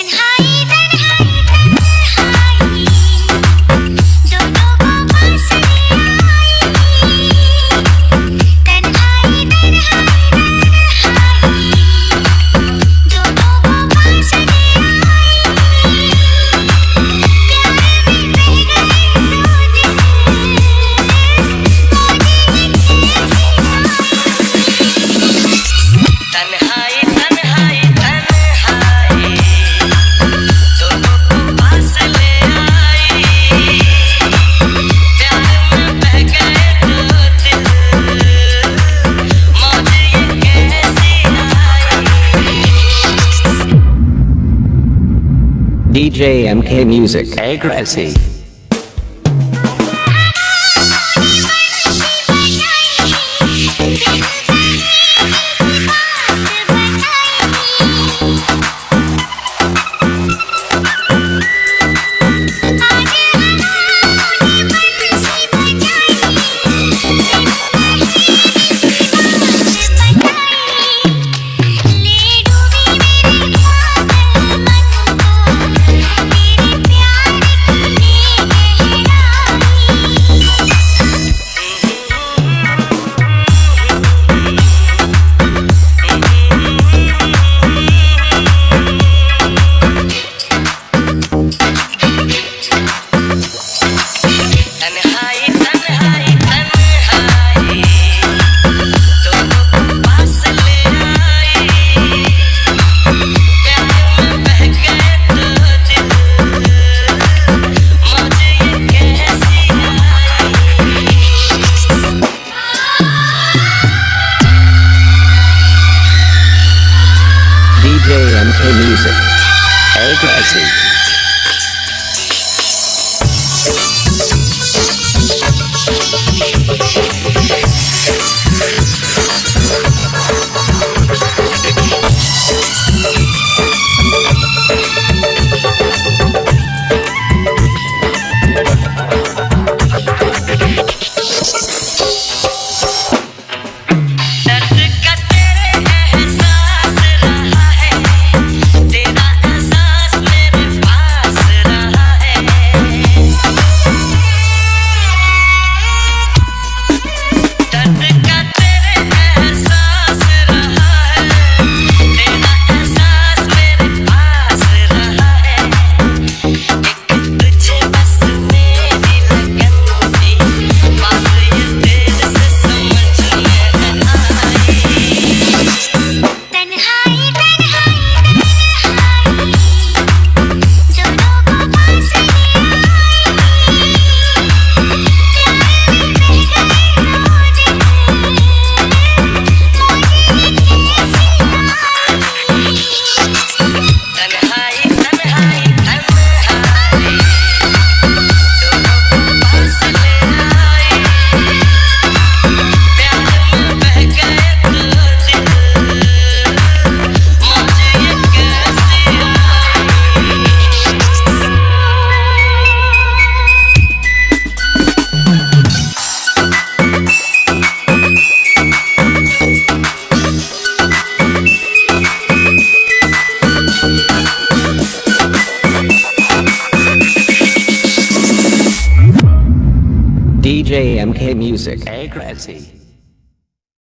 Hi. high. DJ MK Music. Aggressive. MK music. Old Essie. DJ MK Music. Hey, Gracie.